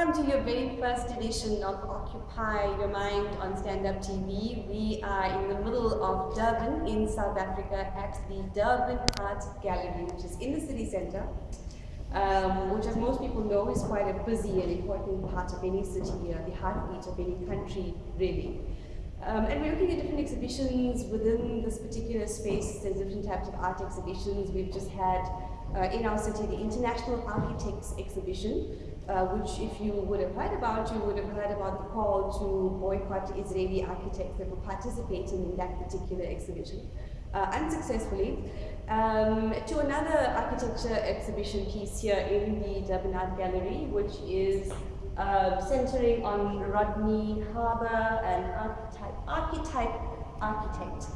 Welcome to your very first edition of Occupy Your Mind on Stand Up TV. We are in the middle of Durban in South Africa at the Durban Art Gallery, which is in the city centre, um, which as most people know is quite a busy and important part of any city, uh, the heartbeat of any country really. Um, and we're looking at different exhibitions within this particular space There's different types of art exhibitions. We've just had uh, in our city the International Architects Exhibition, uh, which if you would have heard about, you would have heard about the call to boycott Israeli architects that were participating in that particular exhibition. Uh, unsuccessfully, um, to another architecture exhibition piece here in the Durban Art Gallery, which is uh, centering on Rodney Harber, an archetype, archetype architect.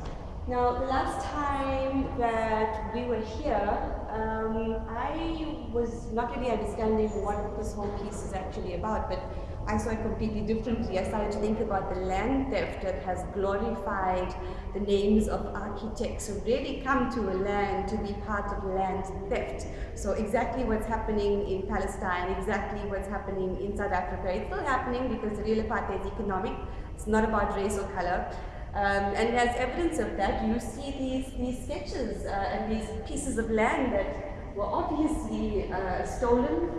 Now, last time that we were here, um, I was not really understanding what this whole piece is actually about, but I saw it completely differently. I started to think about the land theft that has glorified the names of architects who really come to a land to be part of land theft. So exactly what's happening in Palestine, exactly what's happening in South Africa, it's still happening because the real apartheid is economic. It's not about race or color. Um, and as evidence of that, you see these, these sketches uh, and these pieces of land that were obviously uh, stolen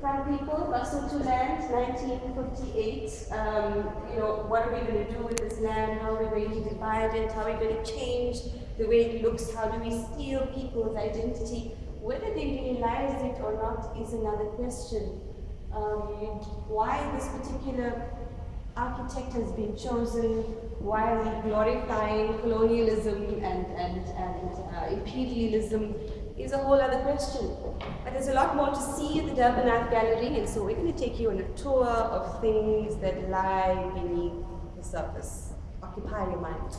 from people, to land, 1958. Um, you know, what are we going to do with this land? How are we going to divide it? How are we going to change the way it looks? How do we steal people's identity? Whether they realize it or not is another question. Um, why this particular architect has been chosen while glorifying colonialism and, and, and uh, imperialism is a whole other question. But there's a lot more to see at the Durban Art Gallery, and so we're going to take you on a tour of things that lie beneath the surface. Occupy your mind.